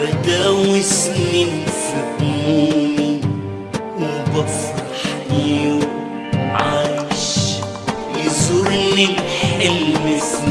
بداوي سنين في همومي وبفرح يوم عايش يزورني الحلم في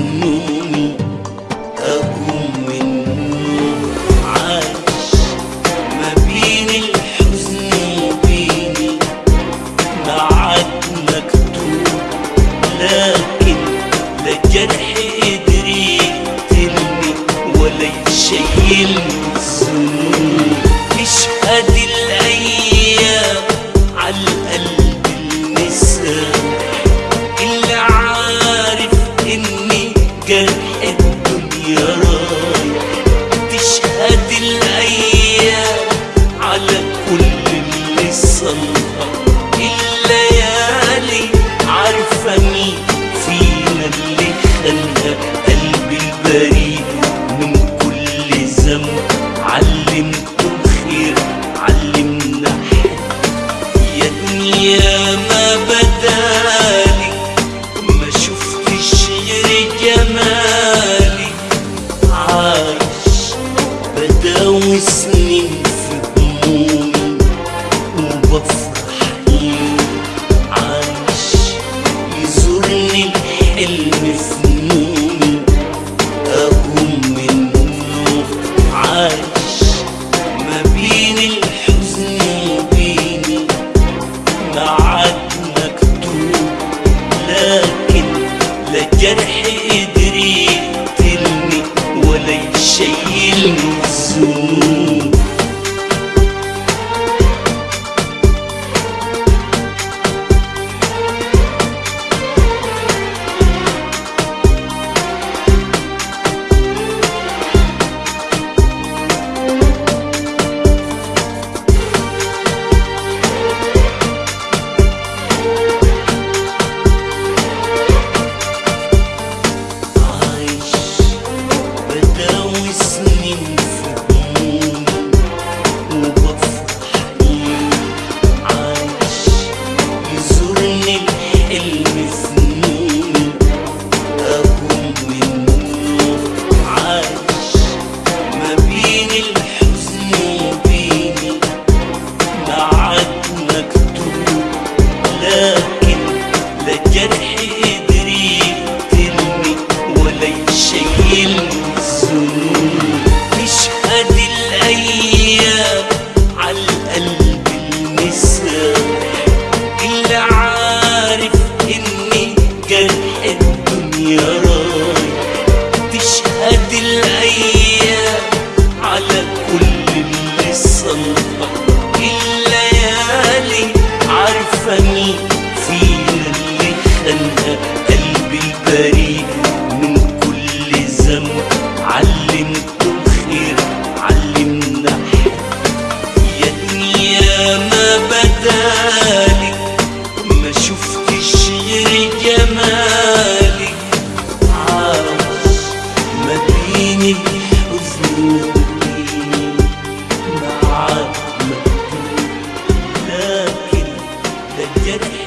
وسنين في همومي وبفرح ليه عايش يزورني الحلم في نومي أقوم منه عايش ما بين الحزن وبيني. معاك مكتوب لكن لا جرح الشيء المسموم غلطة الليالي عارفة مين فينا اللي خانها قلبي البريء من كل ذنب. علمته خير علمنا حب يا دنيا ما بدالك ما شفت get it.